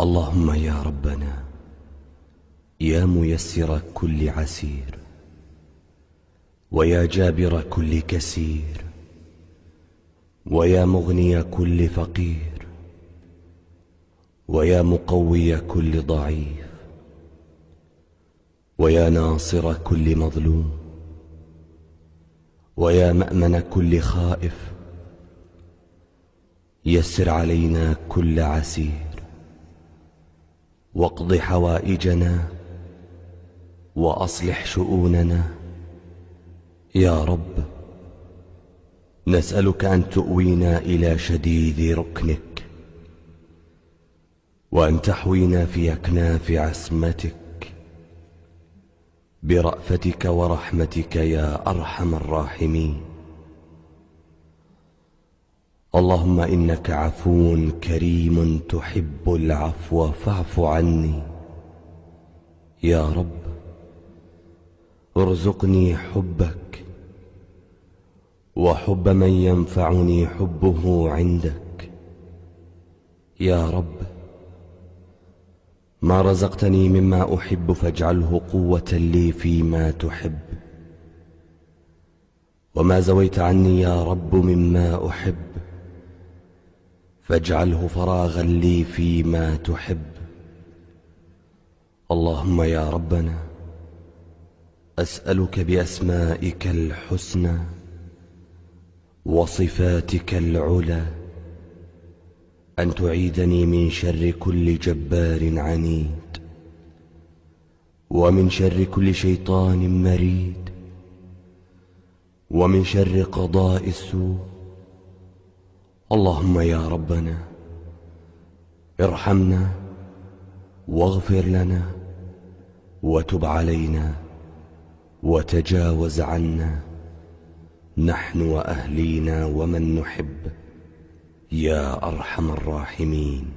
اللهم يا ربنا يا ميسر كل عسير ويا جابر كل كسير ويا مغني كل فقير ويا مقوي كل ضعيف ويا ناصر كل مظلوم ويا مأمن كل خائف يسر علينا كل عسير. واقض حوائجنا وأصلح شؤوننا. يا رب نسألك أن تؤوينا إلى شديد ركنك وأن تحوينا في أكناف عسمتك برأفتك ورحمتك يا أرحم الراحمين. اللهم إنك عفو كريم تحب العفو فاعف عني. يا رب ارزقني حبك وحب من ينفعني حبه عندك. يا رب ما رزقتني مما أحب فاجعله قوة لي فيما تحب. وما زويت عني يا رب مما أحب. فاجعله فراغا لي فيما تحب. اللهم يا ربنا أسألك بأسمائك الحسنى وصفاتك العلى أن تعيدني من شر كل جبار عنيد ومن شر كل شيطان مريد ومن شر قضاء السوء. اللهم يا ربنا ارحمنا واغفر لنا وتب علينا وتجاوز عنا. نحن وأهلينا ومن نحب. يا أرحم الراحمين.